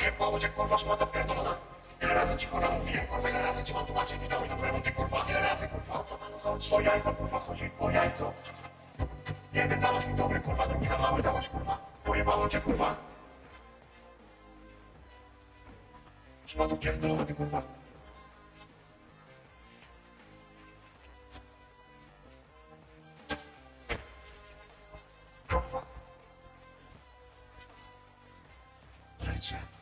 pojebało cię kurwa szmata pierdolona. Ile razy ci kurwa mówiłem, kurwa, ile razy ci mam tłumaczyć, widał mi dobremu, ty kurwa, ile razy kurwa. O co panu chodzi? O jajco kurwa chodzi, o jajco. Jeden dałeś mi dobry kurwa, drugi za mały dałeś kurwa. Pojebało cię kurwa. Szmatu pierdolona ty kurwa. Kurwa. Ręce.